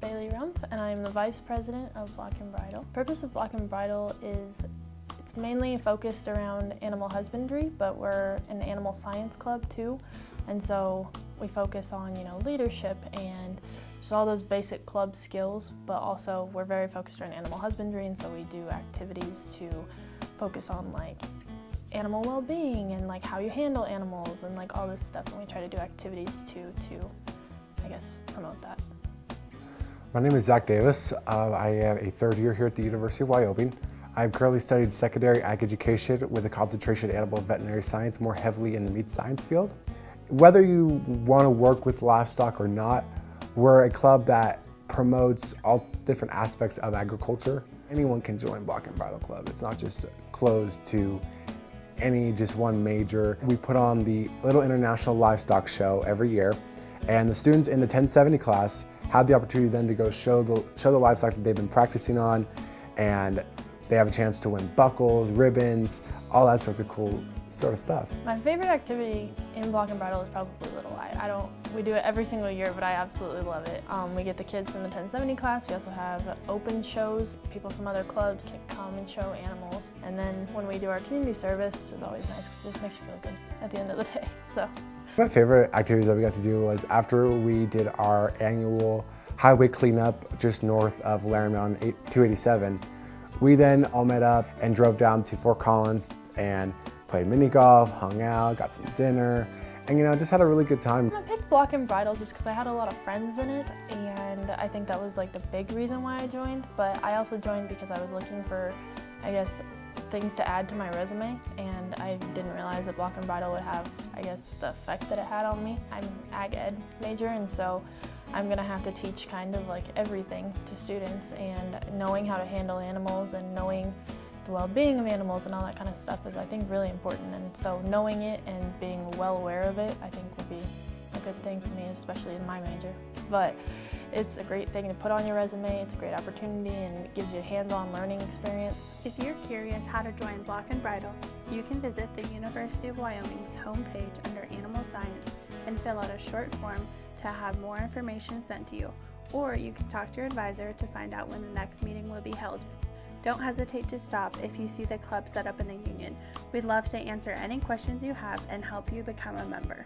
Bailey Rumpf and I'm the Vice President of Block and Bridle. Purpose of Block and Bridle is it's mainly focused around animal husbandry, but we're an animal science club too. And so we focus on, you know, leadership and just all those basic club skills, but also we're very focused on animal husbandry and so we do activities to focus on like animal well-being and like how you handle animals and like all this stuff and we try to do activities too to, I guess, promote that. My name is Zach Davis. Uh, I am a third year here at the University of Wyoming. I've currently studied secondary ag education with a concentration in animal veterinary science, more heavily in the meat science field. Whether you want to work with livestock or not, we're a club that promotes all different aspects of agriculture. Anyone can join Block and Bridle Club. It's not just closed to any just one major. We put on the Little International Livestock Show every year, and the students in the 1070 class had the opportunity then to go show the, show the livestock that they've been practicing on, and they have a chance to win buckles, ribbons, all that sorts of cool sort of stuff. My favorite activity in Block and Bridle is probably Little Light. I don't, we do it every single year, but I absolutely love it. Um, we get the kids from the 1070 class. We also have open shows. People from other clubs can come and show animals. And then when we do our community service, it's always nice because it just makes you feel good at the end of the day. So. My favorite activities that we got to do was after we did our annual highway cleanup just north of Laramie on 287, we then all met up and drove down to Fort Collins and played mini golf, hung out, got some dinner, and you know, just had a really good time. I picked Block and Bridle just because I had a lot of friends in it, and I think that was like the big reason why I joined, but I also joined because I was looking for, I guess, things to add to my resume, and I didn't realize that Block and Bridle would have, I guess, the effect that it had on me. I'm ag ed major, and so I'm to have to teach kind of like everything to students and knowing how to handle animals and knowing the well-being of animals and all that kind of stuff is I think really important and so knowing it and being well aware of it I think would be a good thing for me especially in my major. But it's a great thing to put on your resume, it's a great opportunity and it gives you a hands-on learning experience. If you're curious how to join Block and Bridle, you can visit the University of Wyoming's homepage under Animal Science and fill out a short form to have more information sent to you, or you can talk to your advisor to find out when the next meeting will be held. Don't hesitate to stop if you see the club set up in the union. We'd love to answer any questions you have and help you become a member.